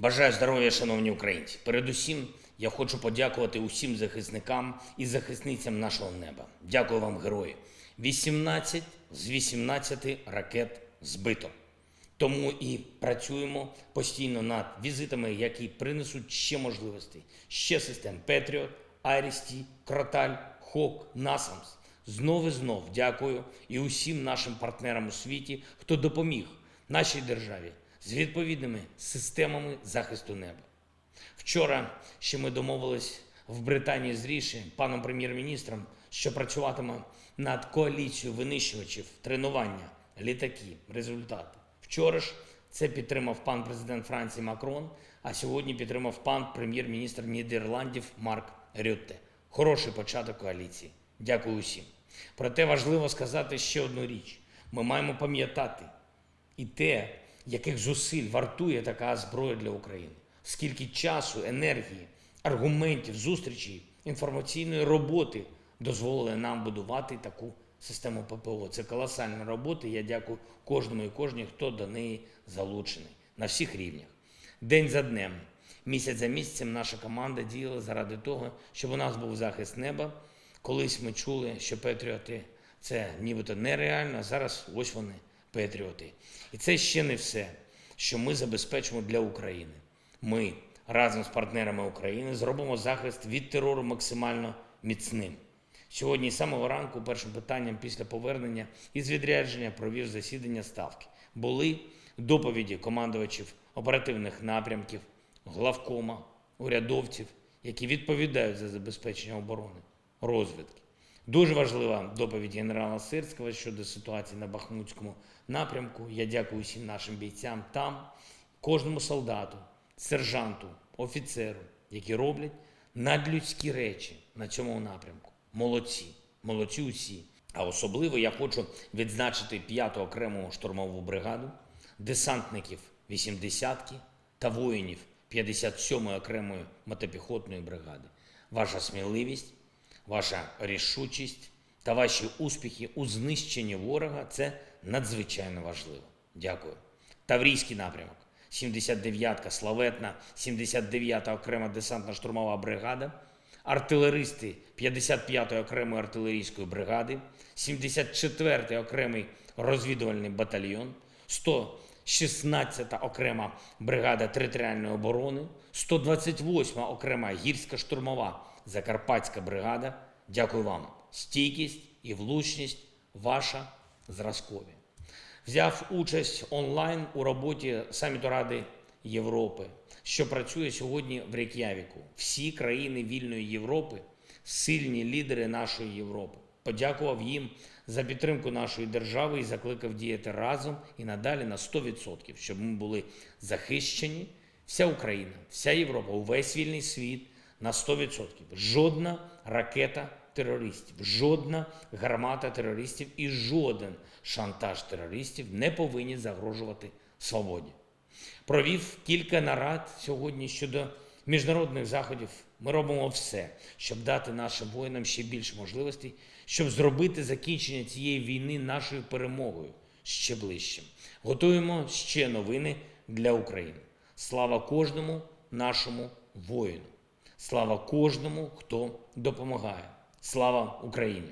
Бажаю здоров'я, шановні українці. Передусім, я хочу подякувати усім захисникам і захисницям нашого неба. Дякую вам, герої. 18 з 18 ракет збито. Тому і працюємо постійно над візитами, які принесуть ще можливостей, ще систем Петріот, Айрісті, Кроталь, Хок, Насамс. Знов і знов дякую і усім нашим партнерам у світі, хто допоміг нашій державі з відповідними системами захисту неба. Вчора ще ми домовились в Британії з Ріші, паном прем'єр-міністром, що працюватиме над коаліцією винищувачів, тренування, літаки, результати. Вчора ж це підтримав пан президент Франції Макрон, а сьогодні підтримав пан прем'єр-міністр Нідерландів Марк Рютте. Хороший початок коаліції. Дякую усім. Проте важливо сказати ще одну річ: ми маємо пам'ятати і те, яких зусиль вартує така зброя для України, скільки часу, енергії, аргументів, зустрічей, інформаційної роботи дозволили нам будувати таку систему ППО. Це колосальна робота. Я дякую кожному і кожній, хто до неї залучений на всіх рівнях. День за днем, місяць за місяцем наша команда діяла заради того, щоб у нас був захист неба. Колись ми чули, що Петріоти це нібито нереально, зараз ось вони, Петріоти. І це ще не все, що ми забезпечимо для України. Ми разом з партнерами України зробимо захист від терору максимально міцним. Сьогодні з самого ранку першим питанням після повернення із відрядження провів засідання ставки. Були доповіді командувачів оперативних напрямків, главкома, урядовців, які відповідають за забезпечення оборони, розвідки. Дуже важлива доповідь генерала Сирського щодо ситуації на Бахмутському напрямку. Я дякую всім нашим бійцям там, кожному солдату, сержанту, офіцеру, які роблять надлюдські речі на цьому напрямку. Молодці, молодці усі. А особливо я хочу відзначити 5-ту окрему штурмову бригаду, десантників 80-ки та воїнів 57-ї окремої мотопіхотної бригади. Ваша сміливість, ваша рішучість та ваші успіхи у знищенні ворога це надзвичайно важливо. Дякую. Таврійський напрямок. 79-ка славетна, 79-та окрема десантна штурмова бригада, артилеристи 55-ї окремої артилерійської бригади, 74-й окремий розвідувальний батальйон, 116-та окрема бригада територіальної оборони, 128-ма окрема гірська штурмова Закарпатська бригада. Дякую вам. Стійкість і влучність ваша зразкові взяв участь онлайн у роботі саміту Ради Європи, що працює сьогодні в Рейк'явіку. Всі країни вільної Європи, сильні лідери нашої Європи. Подякував їм за підтримку нашої держави і закликав діяти разом і надалі на 100%, щоб ми були захищені. Вся Україна, вся Європа, увесь вільний світ на 100%. Жодна ракета терористів, жодна гармата терористів і жоден шантаж терористів не повинні загрожувати свободі. Провів кілька нарад сьогодні щодо міжнародних заходів. Ми робимо все, щоб дати нашим воїнам ще більше можливостей, щоб зробити закінчення цієї війни нашою перемогою ще ближчим. Готуємо ще новини для України. Слава кожному нашому воїну. Слава кожному, хто допомагає. Слава Україні!